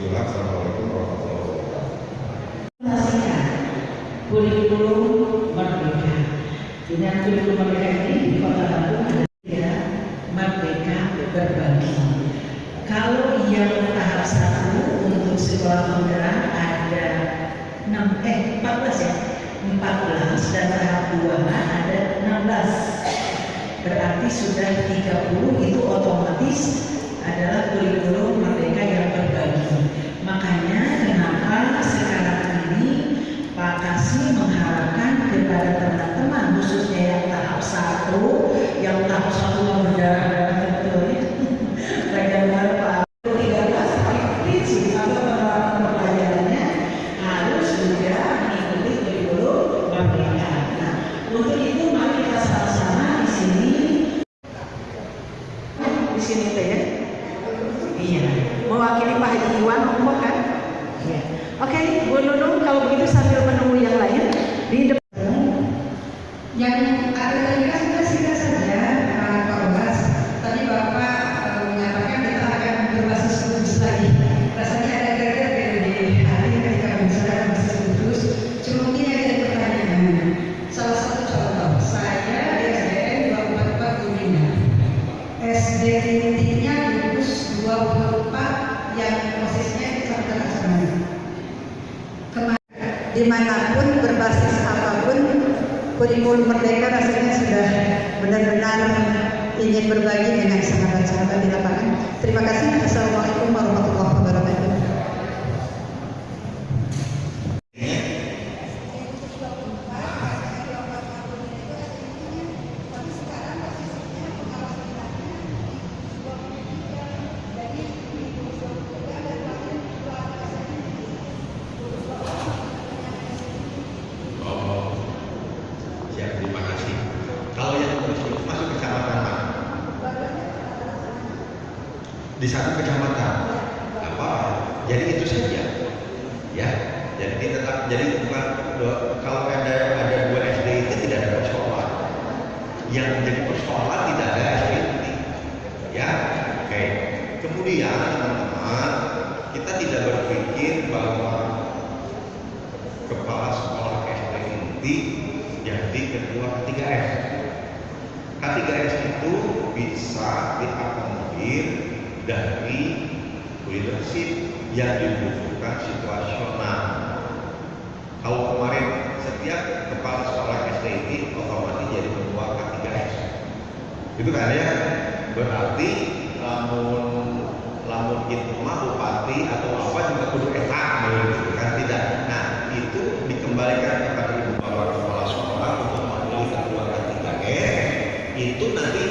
Sekilas, Assalamualaikum warahmatullahi wabarakatuh. Kurikulum merdeka. Dengan kurikulum merdeka ini di Kota Bandung ada berbagi. Kalau yang tahap satu untuk ada 6 eh 14 ya 14 dan tahap ada 16 berarti sudah 30 itu otomatis adalah kurikulum merdeka yang berbagi makanya kenapa sekarang ini Pak Kasih mengharapkan kepada teman-teman khususnya yang tahap satu yang tahap satu yang berdarah-darah betul di mana pun berbasis apa pun kurikulum merdeka rasanya sudah benar-benar ingin berbagi dengan sahabat-sahabat di lapangan. Terima kasih. Assalamualaikum warahmatullahi wabarakatuh. Oh, siap, terima kasih. Kalau yang terus itu masuk kecamatan mana? Di satu kecamatan. Apa? Jadi itu saja. Ya, jadi tetap jadi bukan kalau ada ada dua SD itu tidak ada persoalan. Yang menjadi persoalan tidak ada SD inti. Ya, oke. Kemudian teman-teman, kita tidak berpikir bahwa kepala sekolah SD inti jadi ketua K3S. K3S itu bisa diakomodir dari leadership yang dibutuhkan situasional. Kalau kemarin setiap kepala sekolah ini otomatis jadi ketua K3S. Itu kan ya? Berarti lamun lamun itu mah bupati atau apa juga kudu eta gitu kan tidak. Nah, itu dikembalikan kepada ibu bapak kepala sekolah untuk memilih ketua K3S. Itu nanti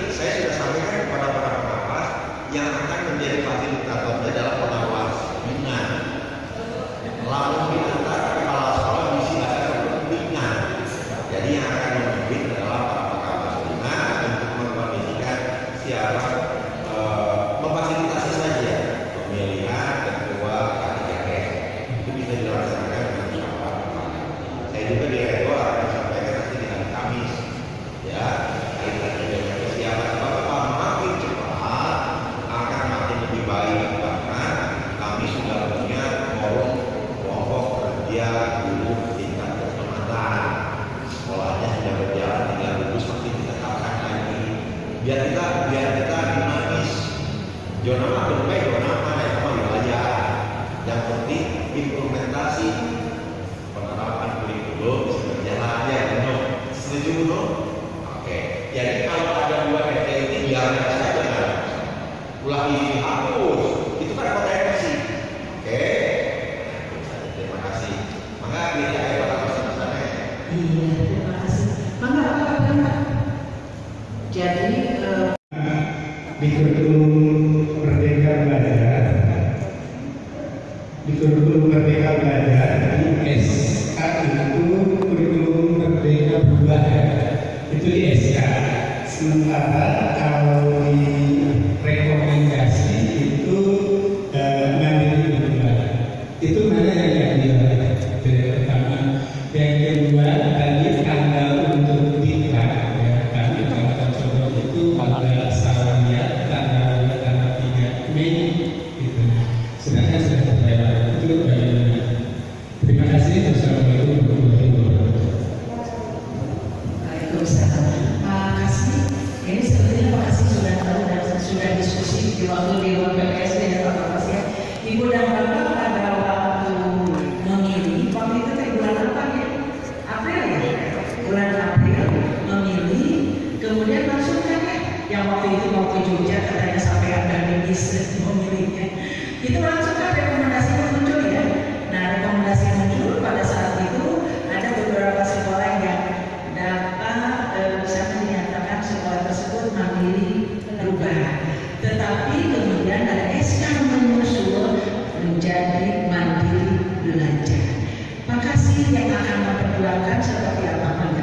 Yeah. yang waktu itu mau ke Jogja katanya sampai ada medis memilihnya itu langsung kan rekomendasi muncul ya. Nah rekomendasi muncul pada saat itu ada beberapa sekolah yang dapat eh, bisa menyatakan sekolah tersebut mandiri berubah tetapi kemudian ada SK menyusul menjadi mandiri belajar. Makasih yang akan memperjuangkan seperti apa pun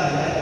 Gracias.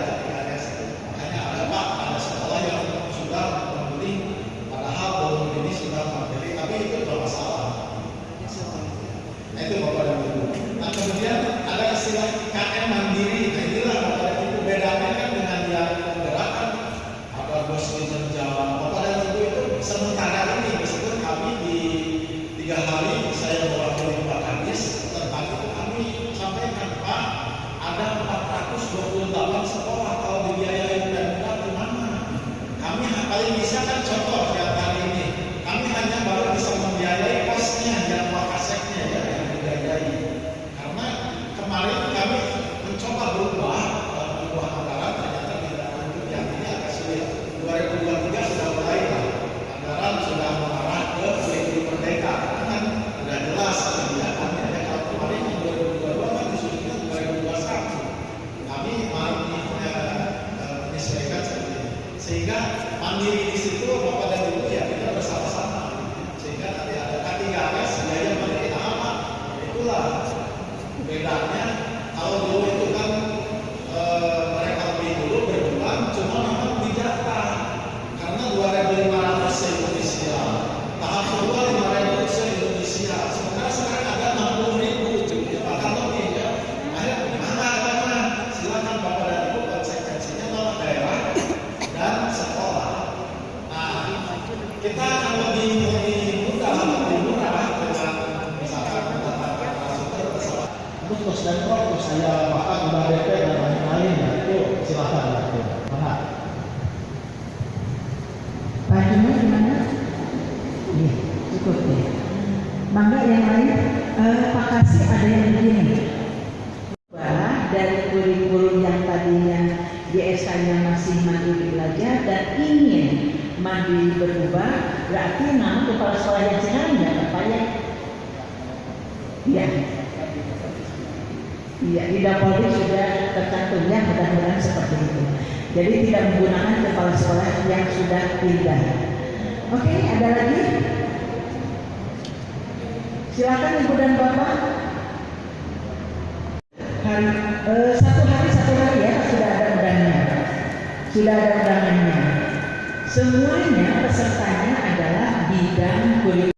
bungkus dan prokus saya bahkan udah DP dan lain-lain ya itu silakan lah itu. Mana bajunya gimana? Iya cukup ya mangga yang lain eh, Pak Kasih ada yang begini. Dari kurikulum yang tadinya JSK-nya masih mandiri belajar dan ingin mandiri berubah berarti nama kepala sekolah yang sekarang tidak tepat ya. Ya, iya. Iya, di Polri sudah tercantumnya mudah-mudahan seperti itu. Jadi tidak menggunakan kepala sekolah yang sudah pindah. Oke, ada lagi? Silakan Ibu dan Bapak. Hari, eh, satu hari satu hari ya sudah ada undangannya. Sudah ada undangannya. Semuanya pesertanya adalah bidang kuliah.